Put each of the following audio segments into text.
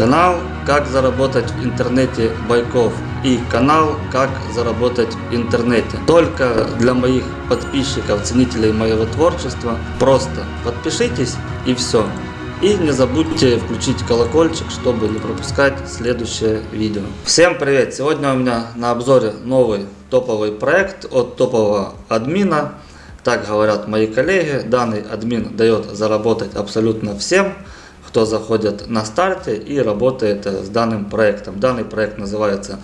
Канал «Как заработать в интернете Байков» и канал «Как заработать в интернете». Только для моих подписчиков, ценителей моего творчества. Просто подпишитесь и все. И не забудьте включить колокольчик, чтобы не пропускать следующее видео. Всем привет! Сегодня у меня на обзоре новый топовый проект от топового админа. Так говорят мои коллеги. Данный админ дает заработать абсолютно всем кто заходит на старте и работает с данным проектом. Данный проект называется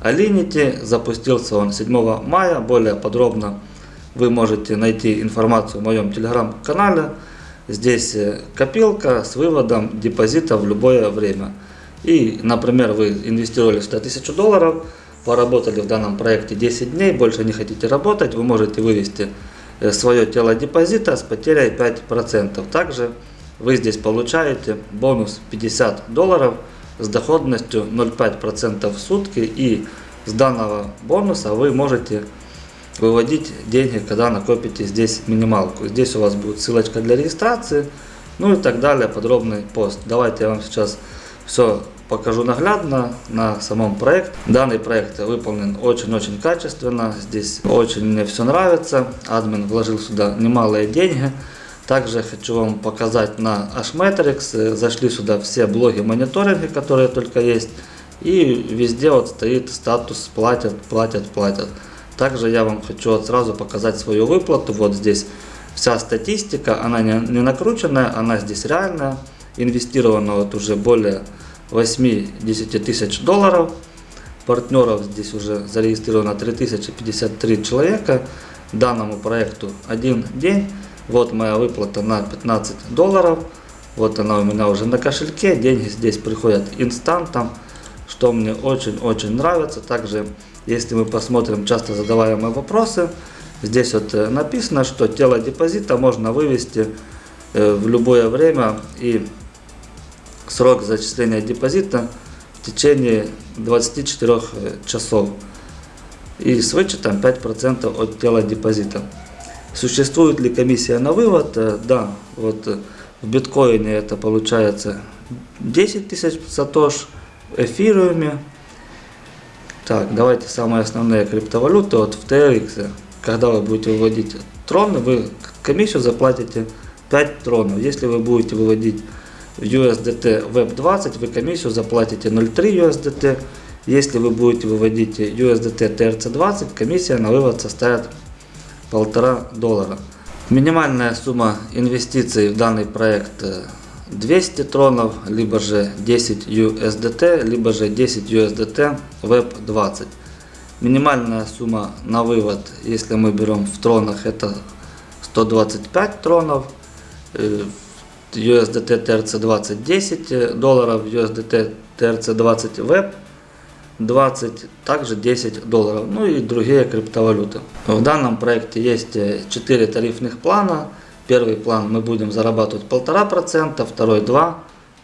Alinity. Запустился он 7 мая. Более подробно вы можете найти информацию в моем телеграм-канале. Здесь э, копилка с выводом депозита в любое время. И, например, вы инвестировали 100 тысяч долларов, поработали в данном проекте 10 дней, больше не хотите работать, вы можете вывести э, свое тело депозита с потерей 5%. Также вы здесь получаете бонус 50 долларов с доходностью 0,5% в сутки. И с данного бонуса вы можете выводить деньги, когда накопите здесь минималку. Здесь у вас будет ссылочка для регистрации, ну и так далее, подробный пост. Давайте я вам сейчас все покажу наглядно на самом проекте. Данный проект выполнен очень-очень качественно, здесь очень мне все нравится. Админ вложил сюда немалые деньги. Также хочу вам показать на Hmetrix. Зашли сюда все блоги мониторинга, которые только есть. И везде вот стоит статус платят, платят, платят. Также я вам хочу вот сразу показать свою выплату. Вот здесь вся статистика, она не, не накрученная, она здесь реальная. Инвестировано вот уже более 8-10 тысяч долларов. Партнеров здесь уже зарегистрировано 3053 человека. Данному проекту один день. Вот моя выплата на 15 долларов. Вот она у меня уже на кошельке. Деньги здесь приходят инстантом, что мне очень-очень нравится. Также, если мы посмотрим часто задаваемые вопросы, здесь вот э, написано, что тело депозита можно вывести э, в любое время и срок зачисления депозита в течение 24 э, часов и с вычетом 5% от тела депозита. Существует ли комиссия на вывод? Э, да, вот э, в биткоине это получается 10 тысяч сатош, в эфириуме. Так, давайте самые основные криптовалюты. Вот в TRX, когда вы будете выводить троны, вы комиссию заплатите 5 тронов. Если вы будете выводить в USDT Web20, вы комиссию заплатите 0,3 USDT. Если вы будете выводить USDT TRC20, комиссия на вывод составит полтора доллара. Минимальная сумма инвестиций в данный проект 200 тронов, либо же 10 USDT, либо же 10 USDT Web 20. Минимальная сумма на вывод, если мы берем в тронах, это 125 тронов. USDT TRC20 10 долларов, USDT TRC20 Web 20, также 10 долларов, ну и другие криптовалюты. В данном проекте есть 4 тарифных плана. Первый план мы будем зарабатывать 1,5%, второй 2%,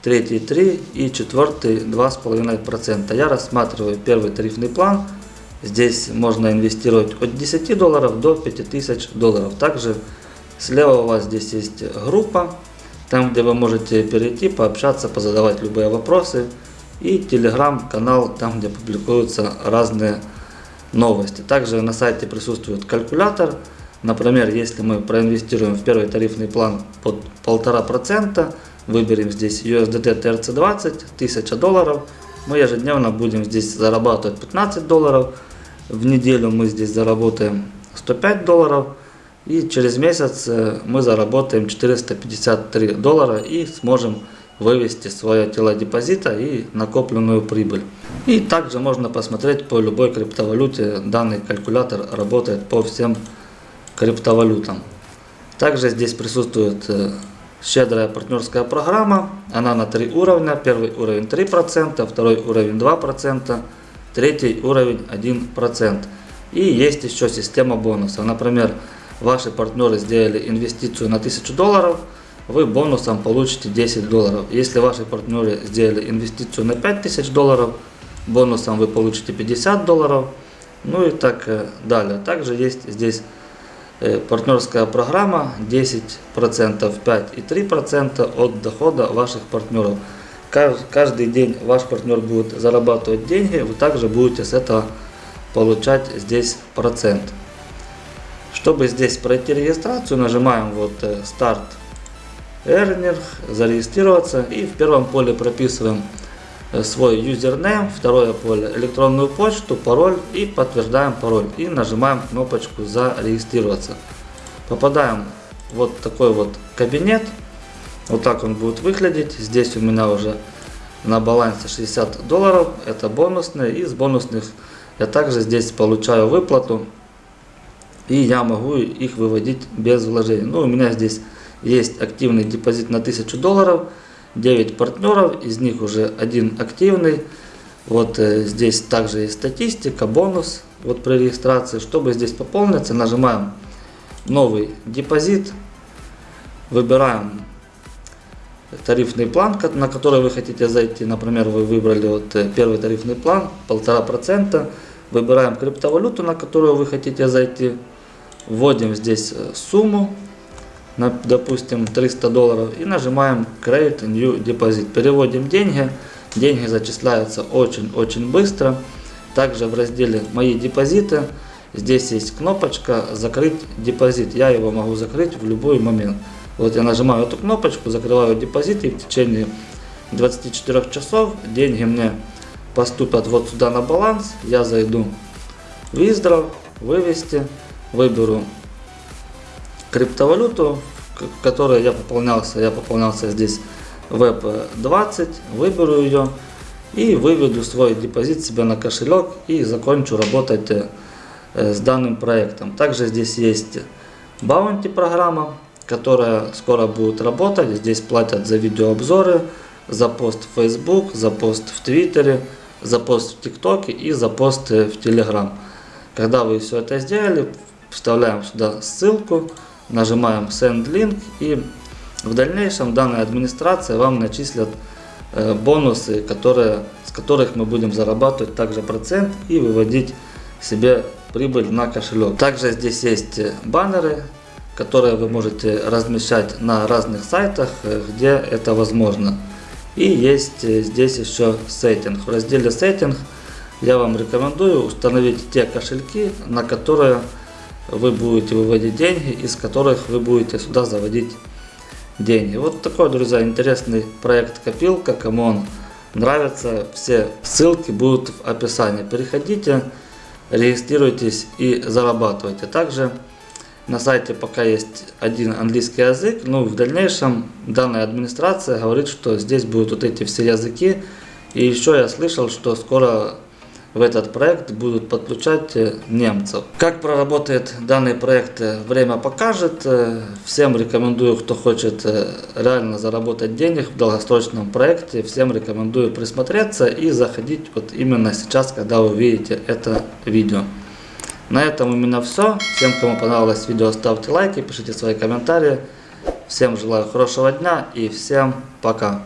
третий 3% и четвертый 2,5%. Я рассматриваю первый тарифный план. Здесь можно инвестировать от 10 долларов до 5000 долларов. Также слева у вас здесь есть группа, там где вы можете перейти, пообщаться, позадавать любые вопросы и телеграм-канал, там где публикуются разные новости. Также на сайте присутствует калькулятор. Например, если мы проинвестируем в первый тарифный план под 1,5%, выберем здесь USDT TRC20, 1000 долларов, мы ежедневно будем здесь зарабатывать 15 долларов, в неделю мы здесь заработаем 105 долларов, и через месяц э, мы заработаем 453 доллара и сможем вывести свое тело депозита и накопленную прибыль. И также можно посмотреть по любой криптовалюте. Данный калькулятор работает по всем криптовалютам. Также здесь присутствует э, щедрая партнерская программа. Она на три уровня. Первый уровень 3%, второй уровень 2%, третий уровень 1%. И есть еще система бонусов. Например, ваши партнеры сделали инвестицию на 1000 долларов – вы бонусом получите 10 долларов. Если ваши партнеры сделали инвестицию на 5000 долларов, бонусом вы получите 50 долларов. Ну и так э, далее. Также есть здесь э, партнерская программа 10%, 5 и 3% от дохода ваших партнеров. кажд- каждый день ваш партнер будет зарабатывать деньги, вы также будете с этого получать здесь процент. Чтобы здесь пройти регистрацию, нажимаем вот э, старт Earner, зарегистрироваться и в первом поле прописываем э, свой юзернейм, второе поле электронную почту, пароль и подтверждаем пароль и нажимаем кнопочку зарегистрироваться. Попадаем в вот такой вот кабинет, вот так он будет выглядеть. Здесь у меня уже на балансе 60 долларов, это бонусные, из бонусных я также здесь получаю выплату и я могу их выводить без вложений. Ну, у меня здесь есть активный депозит на 1000 долларов, 9 партнеров, из них уже один активный. Вот э, здесь также есть статистика, бонус вот при регистрации. Чтобы здесь пополниться, нажимаем новый депозит, выбираем тарифный план, на который вы хотите зайти. Например, вы выбрали вот э, первый тарифный план, 1,5%. Выбираем криптовалюту, на которую вы хотите зайти. Вводим здесь э, сумму, на, допустим, 300 долларов и нажимаем Create New Deposit. Переводим деньги. Деньги зачисляются очень-очень быстро. Также в разделе «Мои депозиты» здесь есть кнопочка «Закрыть депозит». Я его могу закрыть в любой момент. Вот я нажимаю эту кнопочку, закрываю депозит и в течение 24 часов деньги мне поступят вот сюда на баланс. Я зайду в Withdraw, вывести, выберу криптовалюту, которой я пополнялся. Я пополнялся здесь WEB20, выберу ее и выведу свой депозит себе на кошелек и закончу работать э, с данным проектом. Также здесь есть Bounty программа, которая скоро будет работать. Здесь платят за видеообзоры, за пост в Facebook, за пост в Твиттере, за пост в ТикТоке и за пост в Telegram. Когда вы все это сделали, вставляем сюда ссылку, нажимаем Send Link и в дальнейшем данная администрация вам начислят э, бонусы, которые, с которых мы будем зарабатывать также процент и выводить себе прибыль на кошелек. Также здесь есть э, баннеры, которые вы можете размещать на разных сайтах, э, где это возможно. И есть здесь еще сеттинг. В разделе сеттинг я вам рекомендую установить те кошельки, на которые вы будете выводить деньги, из которых вы будете сюда заводить деньги. Вот такой, друзья, интересный проект копилка. Кому он нравится, все ссылки будут в описании. Переходите, регистрируйтесь и зарабатывайте. Также на сайте пока есть один английский язык, но в дальнейшем данная администрация говорит, что здесь будут вот эти все языки. И еще я слышал, что скоро в этот проект будут подключать э, немцев. Как проработает данный проект, э, время покажет. Э, Всем рекомендую, кто хочет реально заработать денег в долгосрочном проекте, всем рекомендую присмотреться и заходить вот именно сейчас, когда вы видите это видео. На этом у меня все. Всем, кому понравилось видео, ставьте лайки, пишите свои комментарии. Всем желаю хорошего дня и всем пока.